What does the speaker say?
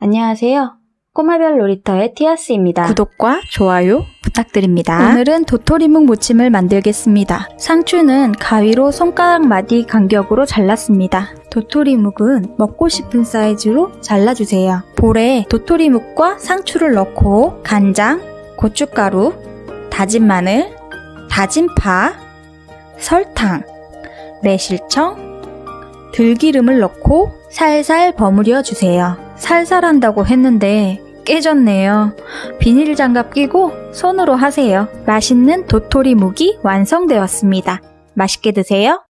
안녕하세요. 꼬마별 놀이터의 티아스입니다. 구독과 좋아요 부탁드립니다. 오늘은 도토리묵 무침을 만들겠습니다. 상추는 가위로 손가락 마디 간격으로 잘랐습니다. 도토리묵은 먹고 싶은 사이즈로 잘라주세요. 볼에 도토리묵과 상추를 넣고 간장, 고춧가루, 다진 마늘, 다진 파, 설탕, 매실청, 들기름을 넣고 살살 버무려 주세요. 살살 한다고 했는데 깨졌네요. 비닐 장갑 끼고 손으로 하세요. 맛있는 도토리 묵이 완성되었습니다. 맛있게 드세요.